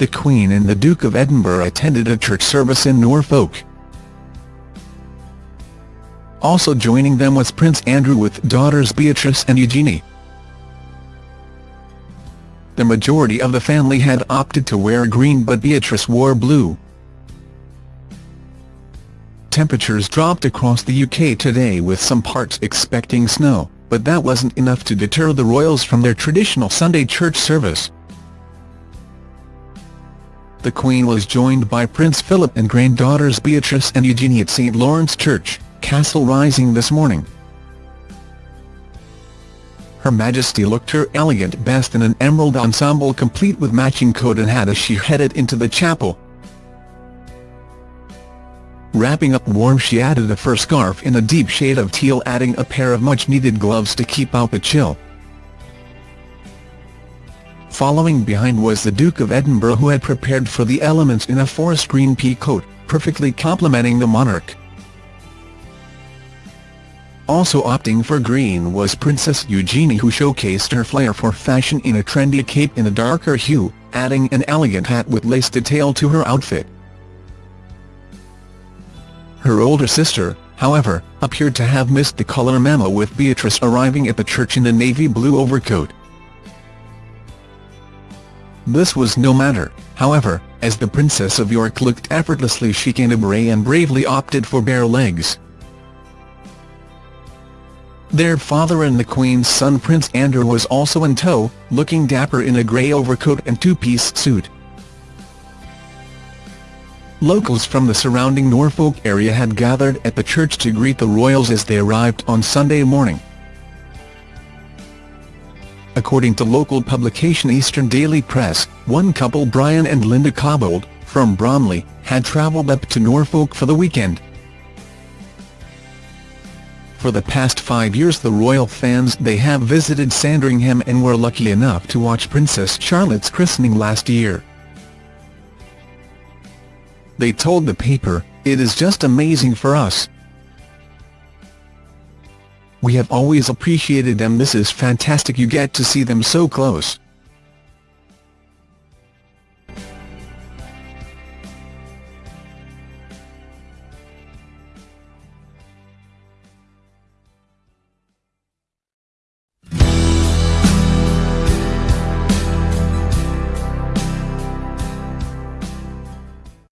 the Queen and the Duke of Edinburgh attended a church service in Norfolk. Also joining them was Prince Andrew with daughters Beatrice and Eugenie. The majority of the family had opted to wear green but Beatrice wore blue. Temperatures dropped across the UK today with some parts expecting snow, but that wasn't enough to deter the royals from their traditional Sunday church service. The Queen was joined by Prince Philip and granddaughters Beatrice and Eugenie at St Lawrence Church, Castle Rising this morning. Her Majesty looked her elegant best in an emerald ensemble complete with matching coat and hat as she headed into the chapel. Wrapping up warm she added a fur scarf in a deep shade of teal adding a pair of much-needed gloves to keep out the chill. Following behind was the Duke of Edinburgh who had prepared for the elements in a forest green pea coat, perfectly complementing the monarch. Also opting for green was Princess Eugenie who showcased her flair for fashion in a trendy cape in a darker hue, adding an elegant hat with lace detail to her outfit. Her older sister, however, appeared to have missed the colour memo with Beatrice arriving at the church in a navy blue overcoat. This was no matter, however, as the Princess of York looked effortlessly chic in a beret and bravely opted for bare legs. Their father and the Queen's son Prince Andrew was also in tow, looking dapper in a grey overcoat and two-piece suit. Locals from the surrounding Norfolk area had gathered at the church to greet the royals as they arrived on Sunday morning. According to local publication Eastern Daily Press, one couple Brian and Linda Cobbold, from Bromley, had travelled up to Norfolk for the weekend. For the past five years the royal fans they have visited Sandringham and were lucky enough to watch Princess Charlotte's christening last year. They told the paper, it is just amazing for us. We have always appreciated them this is fantastic you get to see them so close.